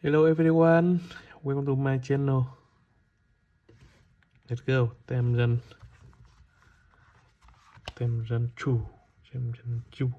Hello everyone, welcome to my channel. Let's go, tem dân. Tem dân chủ, tem dân chủ.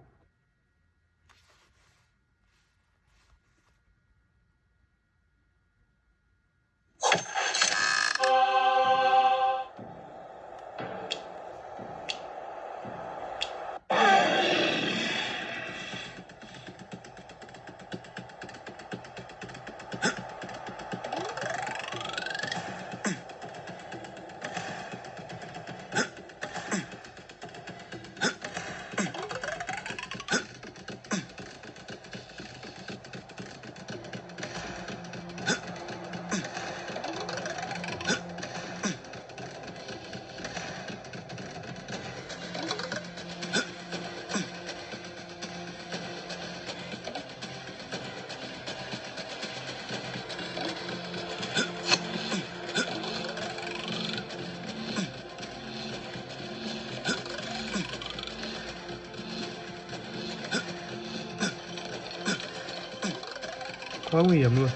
Quá nguy hiểm luôn.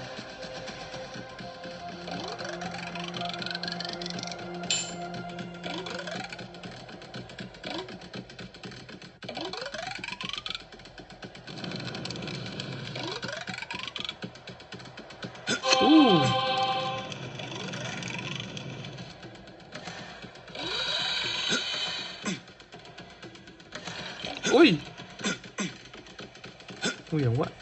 Uh. Ui Nguy hiểm quá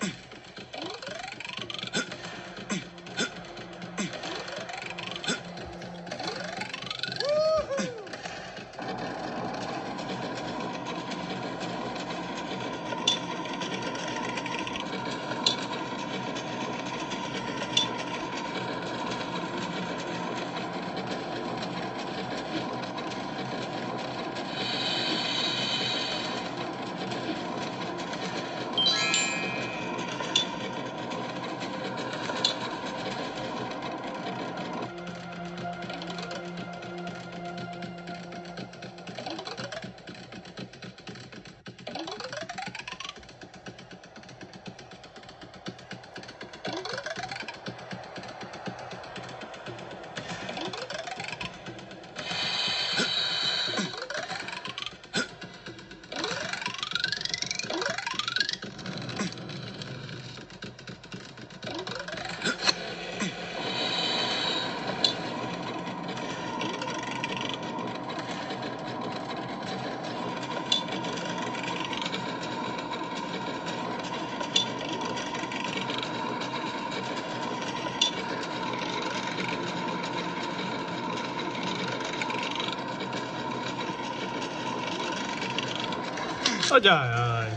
Ôi trời ơi.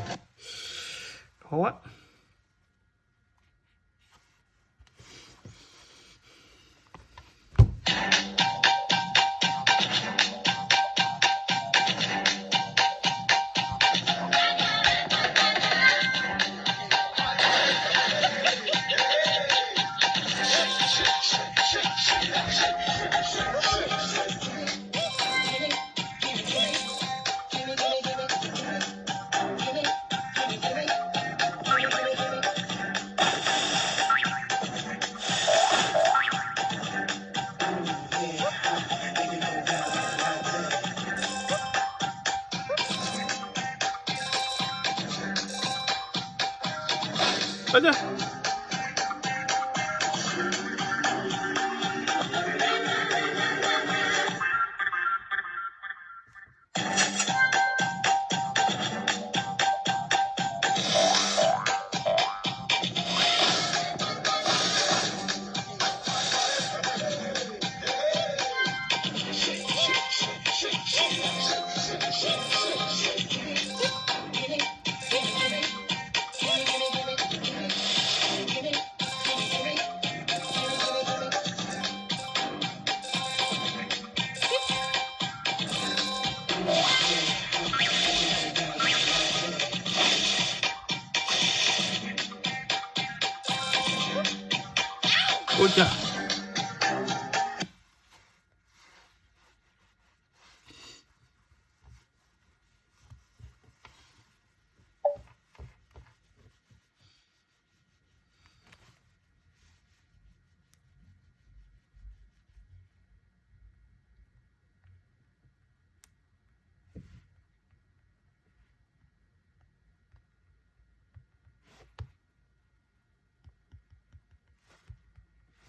Khó quá. Ôi trời Ôi trời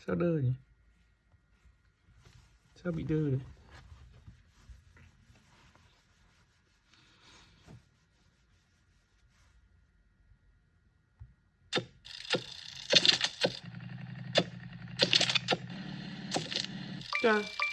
sao đơ nhỉ sao bị đơ đấy Yeah.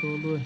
多伦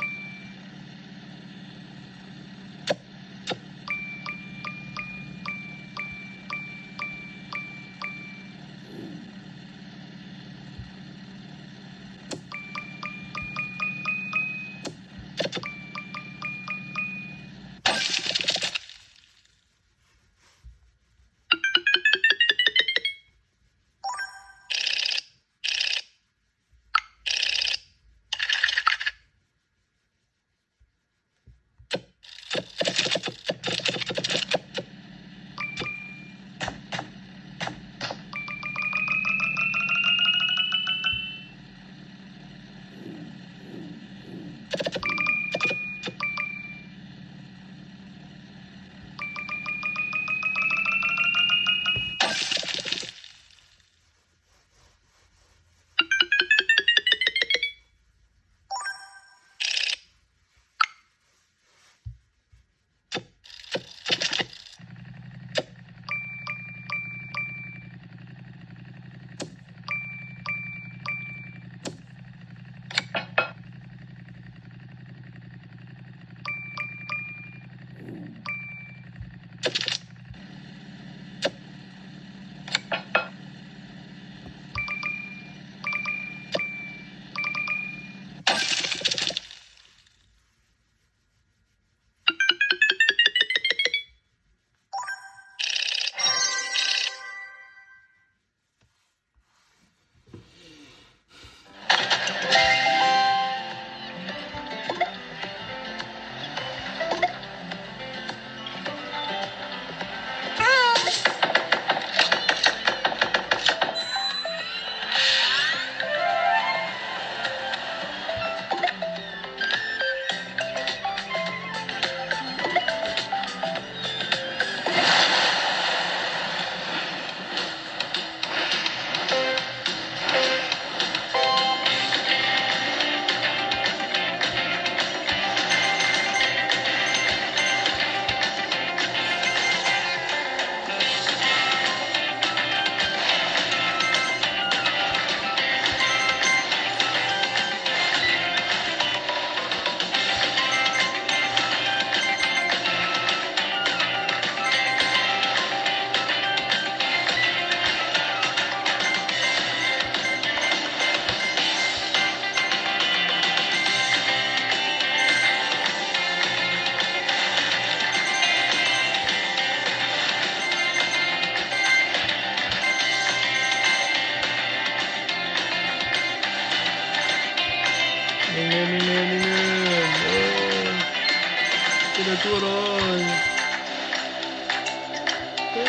Ih,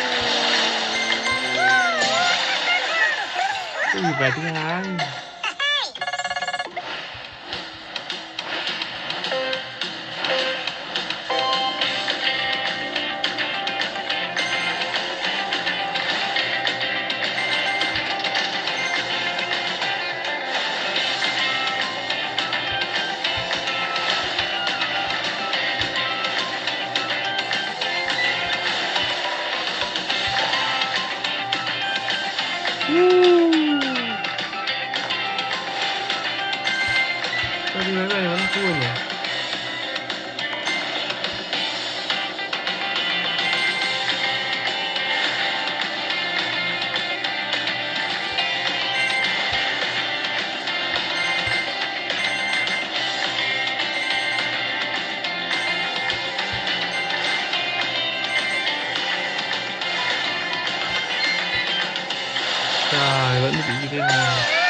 berarti ngarang. Woo! Nó bị 前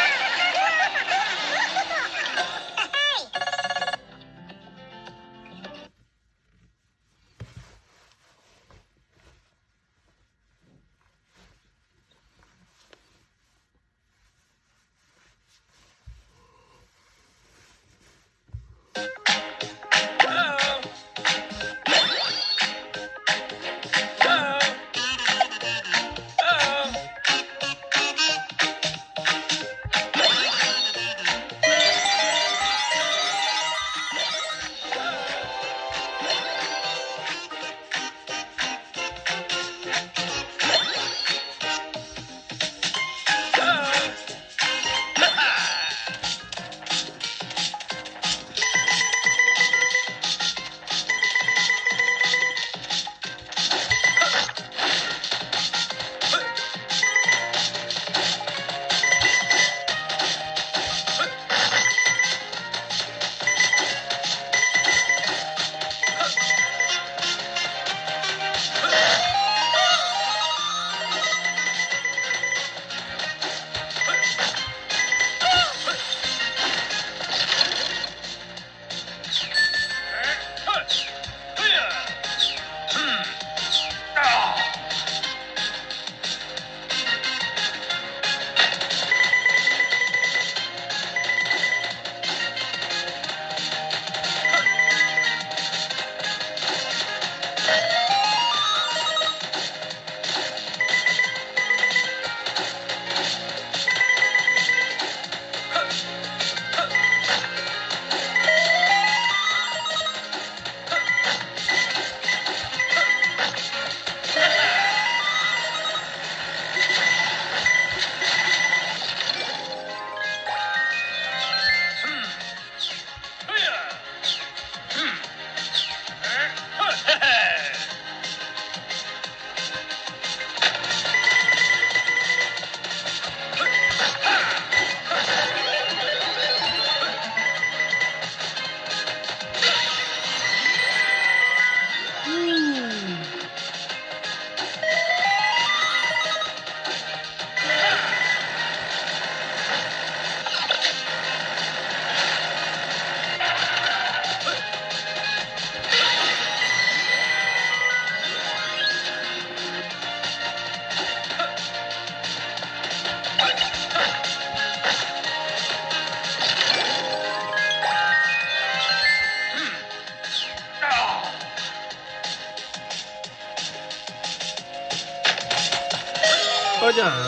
Yeah.